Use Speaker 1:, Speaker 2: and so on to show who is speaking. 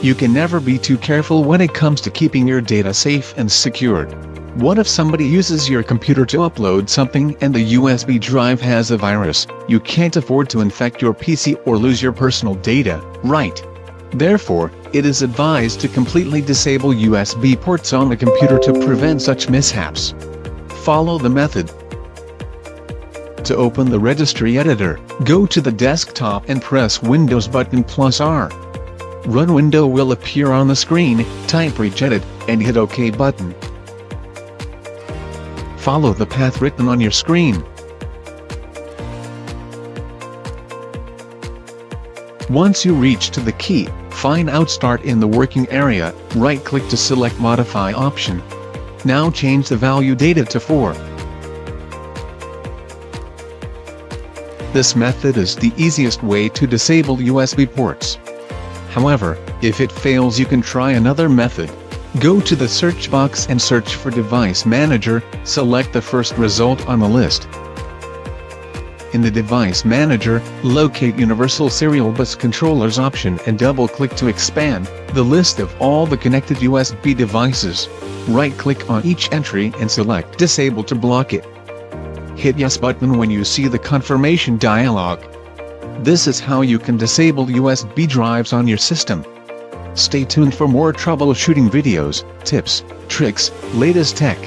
Speaker 1: You can never be too careful when it comes to keeping your data safe and secured. What if somebody uses your computer to upload something and the USB drive has a virus? You can't afford to infect your PC or lose your personal data, right? Therefore, it is advised to completely disable USB ports on the computer to prevent such mishaps. Follow the method. To open the registry editor, go to the desktop and press Windows button plus R. Run window will appear on the screen, type regedit, and hit OK button. Follow the path written on your screen. Once you reach to the key, find out Start in the working area, right-click to select Modify option. Now change the value data to 4. This method is the easiest way to disable USB ports. However, if it fails you can try another method. Go to the search box and search for Device Manager, select the first result on the list. In the Device Manager, locate Universal Serial Bus Controllers option and double-click to expand the list of all the connected USB devices. Right-click on each entry and select Disable to block it. Hit Yes button when you see the confirmation dialog. This is how you can disable USB drives on your system. Stay tuned for more troubleshooting videos, tips, tricks, latest tech,